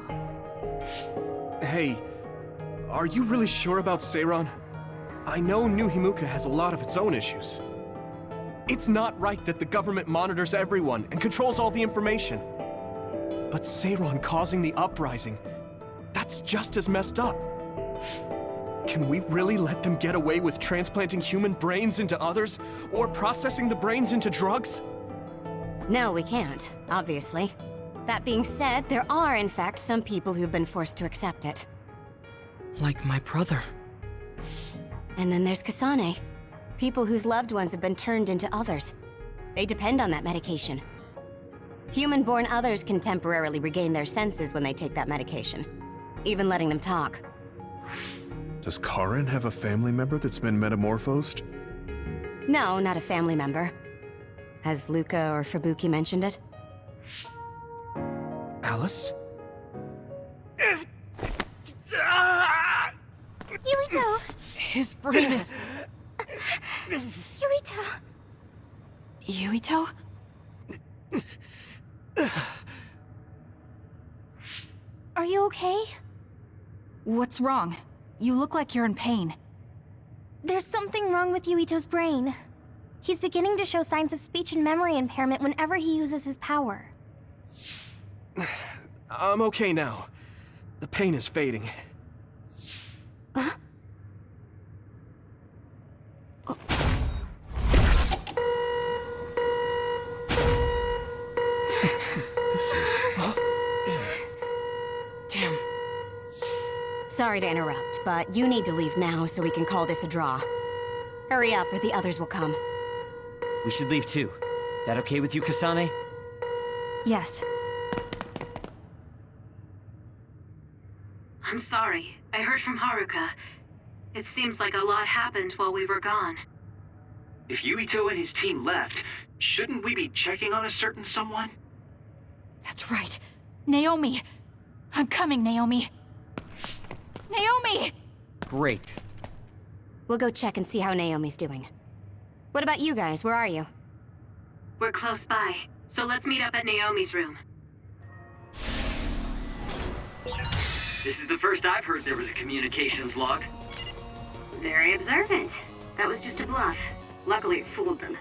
Hey, are you really sure about Seiran? I know New Himuka has a lot of its own issues. It's not right that the government monitors everyone and controls all the information. But Seiran causing the uprising, that's just as messed up. Can we really let them get away with transplanting human brains into others? Or processing the brains into drugs? No, we can't, obviously. That being said, there are, in fact, some people who've been forced to accept it. Like my brother. And then there's Kasane. People whose loved ones have been turned into others. They depend on that medication. Human-born others can temporarily regain their senses when they take that medication, even letting them talk. Does Karen have a family member that's been metamorphosed? No, not a family member. Has Luka or Fubuki mentioned it? Alice? Yuito! His brain is... Yuito! Yuito? Are you okay? What's wrong? You look like you're in pain. There's something wrong with Yuito's brain. He's beginning to show signs of speech and memory impairment whenever he uses his power. I'm okay now. The pain is fading. This is... Damn. Sorry to interrupt, but you need to leave now so we can call this a draw. Hurry up or the others will come. We should leave too. That okay with you, Kasane? Yes. I'm sorry. I heard from Haruka. It seems like a lot happened while we were gone. If Yuito and his team left, shouldn't we be checking on a certain someone? That's right. Naomi. I'm coming, Naomi. Naomi! Great. We'll go check and see how Naomi's doing. What about you guys? Where are you? We're close by, so let's meet up at Naomi's room. This is the first I've heard there was a communications log. Very observant. That was just a bluff. Luckily, it fooled them.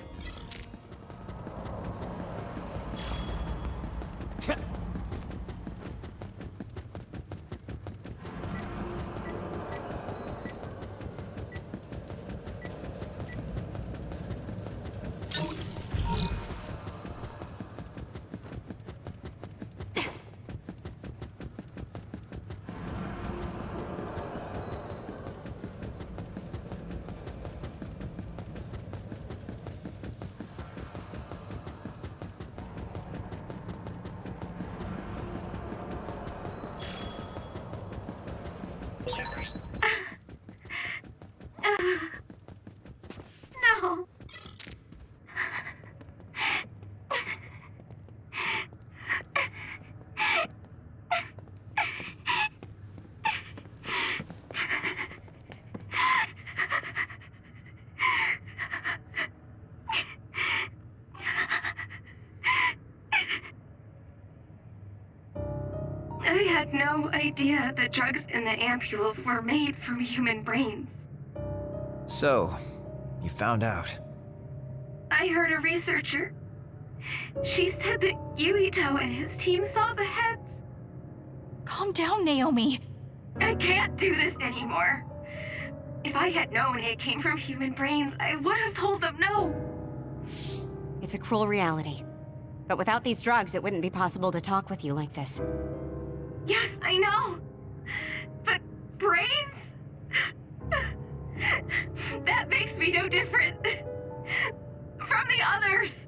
Had no idea that drugs in the ampules were made from human brains. So, you found out. I heard a researcher. She said that Yuito and his team saw the heads. Calm down, Naomi. I can't do this anymore. If I had known it came from human brains, I would have told them no. It's a cruel reality. But without these drugs, it wouldn't be possible to talk with you like this. Yes, I know. But brains? that makes me no different from the others.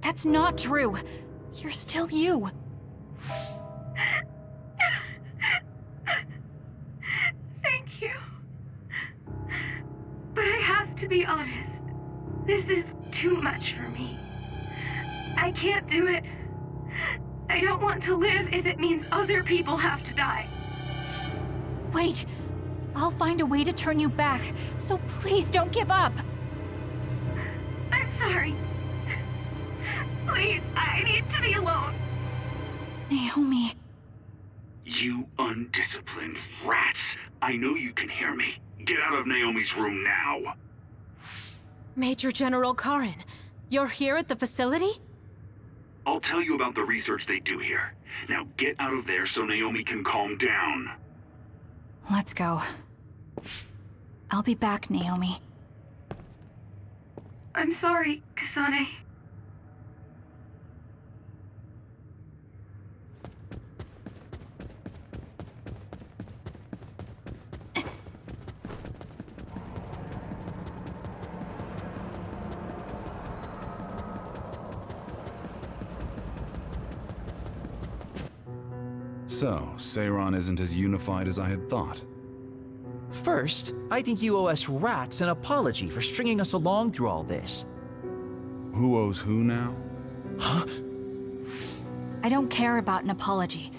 That's not true. You're still you. Turn you back, so please don't give up. I'm sorry. Please, I need to be alone. Naomi. You undisciplined rats. I know you can hear me. Get out of Naomi's room now. Major General Karen, you're here at the facility? I'll tell you about the research they do here. Now get out of there so Naomi can calm down. Let's go. I'll be back, Naomi. I'm sorry, Kasane. So, Seiran isn't as unified as I had thought. First, I think you owe us rats an apology for stringing us along through all this. Who owes who now? Huh? I don't care about an apology.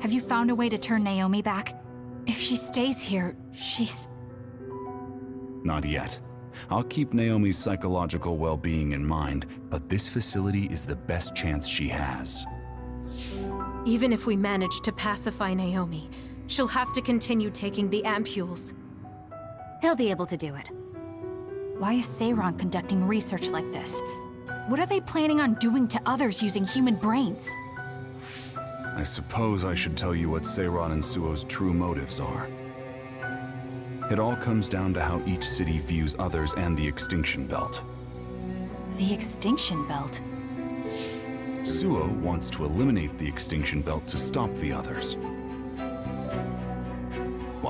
Have you found a way to turn Naomi back? If she stays here, she's... Not yet. I'll keep Naomi's psychological well-being in mind, but this facility is the best chance she has. Even if we manage to pacify Naomi, she'll have to continue taking the ampules. They'll be able to do it. Why is Seiran conducting research like this? What are they planning on doing to others using human brains? I suppose I should tell you what Seiran and Suoh's true motives are. It all comes down to how each city views others and the Extinction Belt. The Extinction Belt? Suoh wants to eliminate the Extinction Belt to stop the others.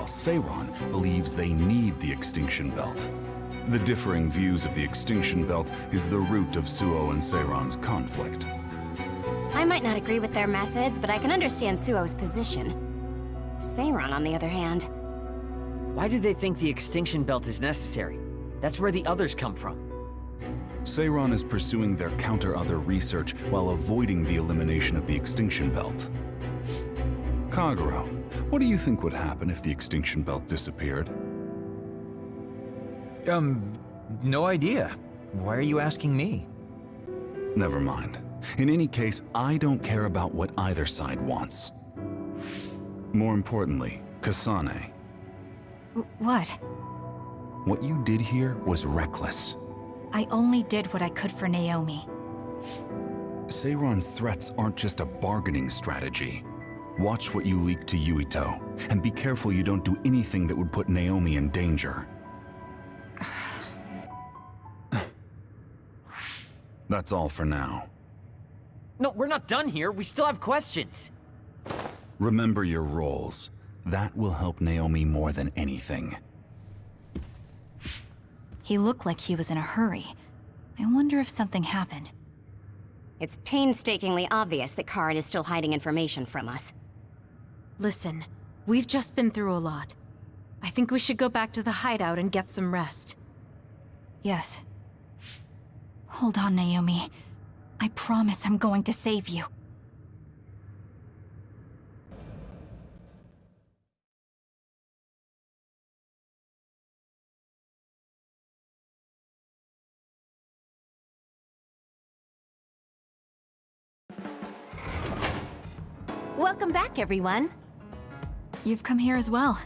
While Seiran believes they need the Extinction Belt. The differing views of the Extinction Belt is the root of Suoh and Seiran's conflict. I might not agree with their methods, but I can understand Suoh's position. Seiran, on the other hand... Why do they think the Extinction Belt is necessary? That's where the others come from. Seiran is pursuing their counter-other research while avoiding the elimination of the Extinction Belt. Kagero, what do you think would happen if the Extinction Belt disappeared? Um, no idea. Why are you asking me? Never mind. In any case, I don't care about what either side wants. More importantly, Kasane. What? What you did here was reckless. I only did what I could for Naomi. Seiran's threats aren't just a bargaining strategy. Watch what you leak to Yuito, and be careful you don't do anything that would put Naomi in danger. That's all for now. No, we're not done here. We still have questions. Remember your roles. That will help Naomi more than anything. He looked like he was in a hurry. I wonder if something happened. It's painstakingly obvious that Karen is still hiding information from us. Listen, we've just been through a lot. I think we should go back to the hideout and get some rest. Yes. Hold on, Naomi. I promise I'm going to save you. Welcome back, everyone. You've come here as well.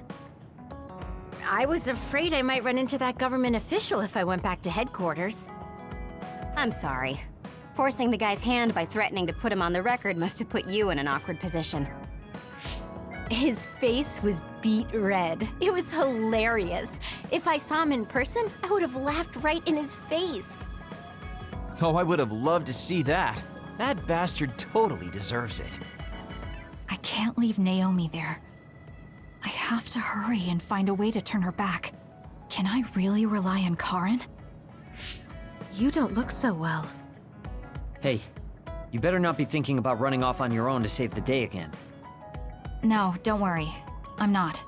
I was afraid I might run into that government official if I went back to headquarters. I'm sorry. Forcing the guy's hand by threatening to put him on the record must have put you in an awkward position. His face was beet red. It was hilarious. If I saw him in person, I would have laughed right in his face. Oh, I would have loved to see that. That bastard totally deserves it. I can't leave Naomi there. I have to hurry and find a way to turn her back. Can I really rely on Karen? You don't look so well. Hey, you better not be thinking about running off on your own to save the day again. No, don't worry. I'm not.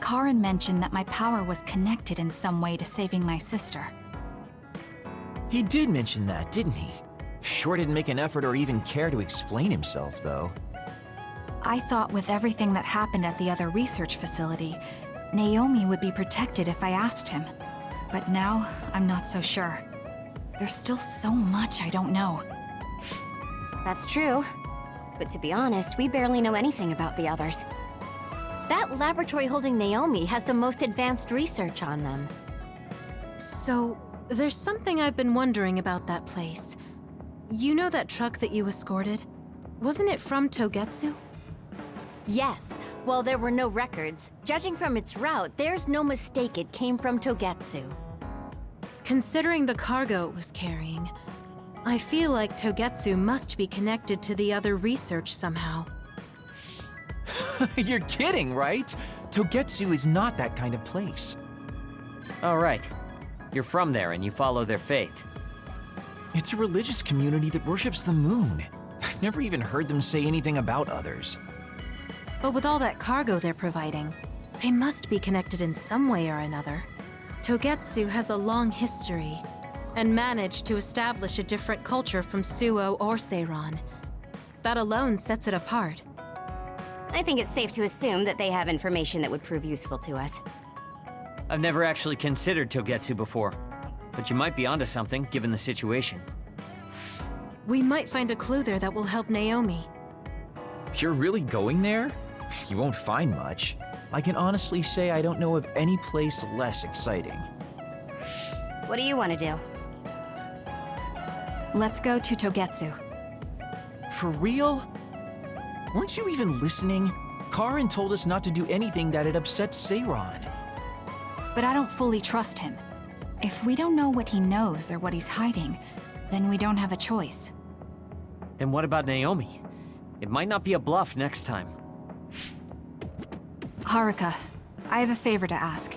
Karen mentioned that my power was connected in some way to saving my sister. He did mention that, didn't he? Sure didn't make an effort or even care to explain himself, though. I thought with everything that happened at the other research facility, Naomi would be protected if I asked him. But now, I'm not so sure. There's still so much I don't know. That's true. But to be honest, we barely know anything about the others. That laboratory holding Naomi has the most advanced research on them. So, there's something I've been wondering about that place. You know that truck that you escorted? Wasn't it from Togetsu? Yes. While there were no records, judging from its route, there's no mistake it came from Togetsu. Considering the cargo it was carrying, I feel like Togetsu must be connected to the other research somehow. You're kidding, right? Togetsu is not that kind of place. All right. You're from there and you follow their faith. It's a religious community that worships the moon. I've never even heard them say anything about others. But with all that cargo they're providing, they must be connected in some way or another. Togetsu has a long history, and managed to establish a different culture from Suoh or Seiran. That alone sets it apart. I think it's safe to assume that they have information that would prove useful to us. I've never actually considered Togetsu before, but you might be onto something given the situation. We might find a clue there that will help Naomi. You're really going there? You won't find much. I can honestly say I don't know of any place less exciting. What do you want to do? Let's go to Togetsu. For real? Weren't you even listening? Karen told us not to do anything that'd upset Seiran. But I don't fully trust him. If we don't know what he knows or what he's hiding, then we don't have a choice. Then what about Naomi? It might not be a bluff next time. Haruka, I have a favor to ask.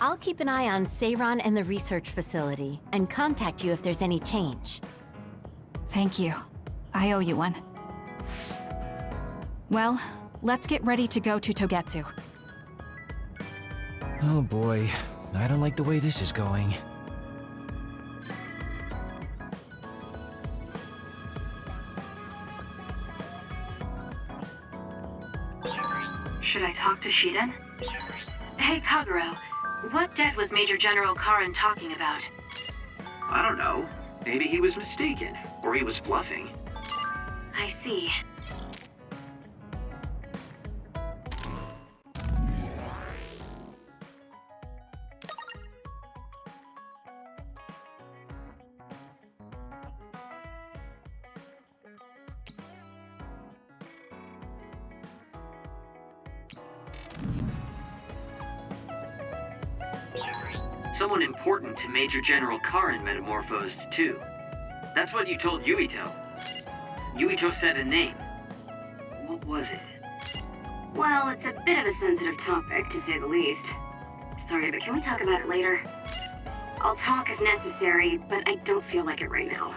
I'll keep an eye on Seiran and the research facility, and contact you if there's any change. Thank you. I owe you one. Well, let's get ready to go to Togetsu. Oh boy, I don't like the way this is going. Should I talk to Shiden? Hey, Kagero. What debt was Major General Karen talking about? I don't know. Maybe he was mistaken, or he was bluffing. I see. Someone important to Major General Karen metamorphosed, too. That's what you told Yuito. Yuito said a name. What was it? Well, it's a bit of a sensitive topic, to say the least. Sorry, but can we talk about it later? I'll talk if necessary, but I don't feel like it right now.